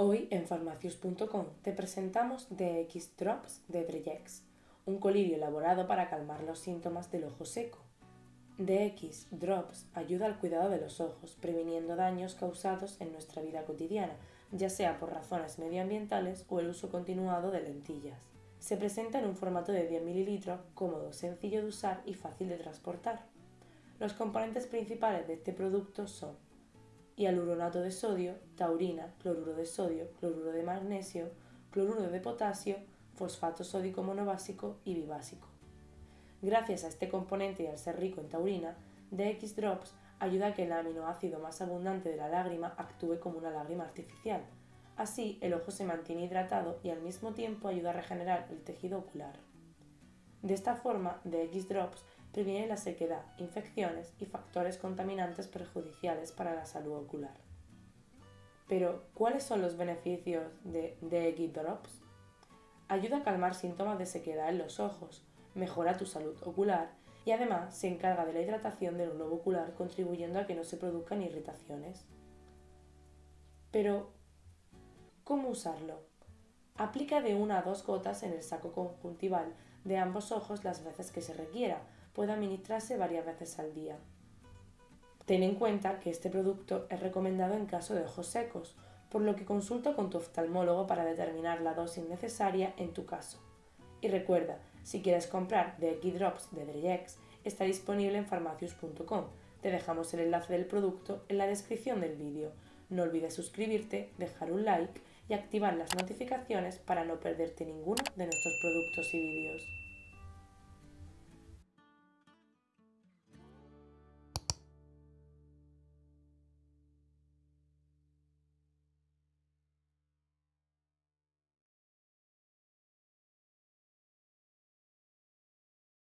Hoy en farmacius.com te presentamos DX Drops de Dreyex, un colirio elaborado para calmar los síntomas del ojo seco. DX Drops ayuda al cuidado de los ojos, previniendo daños causados en nuestra vida cotidiana, ya sea por razones medioambientales o el uso continuado de lentillas. Se presenta en un formato de 10 ml, cómodo, sencillo de usar y fácil de transportar. Los componentes principales de este producto son hialuronato de sodio, taurina, cloruro de sodio, cloruro de magnesio, cloruro de potasio, fosfato sódico monobásico y bibásico. Gracias a este componente y al ser rico en taurina, DX Drops ayuda a que el aminoácido más abundante de la lágrima actúe como una lágrima artificial. Así, el ojo se mantiene hidratado y al mismo tiempo ayuda a regenerar el tejido ocular. De esta forma, DX Drops previene la sequedad, infecciones y factores contaminantes perjudiciales para la salud ocular. Pero, ¿cuáles son los beneficios de DX Drops? Ayuda a calmar síntomas de sequedad en los ojos, mejora tu salud ocular y además se encarga de la hidratación del globo ocular contribuyendo a que no se produzcan irritaciones. Pero, ¿cómo usarlo? Aplica de una a dos gotas en el saco conjuntival de ambos ojos las veces que se requiera, puede administrarse varias veces al día. Ten en cuenta que este producto es recomendado en caso de ojos secos, por lo que consulta con tu oftalmólogo para determinar la dosis necesaria en tu caso. Y recuerda, si quieres comprar The Drops de Dreyex, está disponible en farmacius.com. Te dejamos el enlace del producto en la descripción del vídeo. No olvides suscribirte, dejar un like y activar las notificaciones para no perderte ninguno de nuestros productos y vídeos.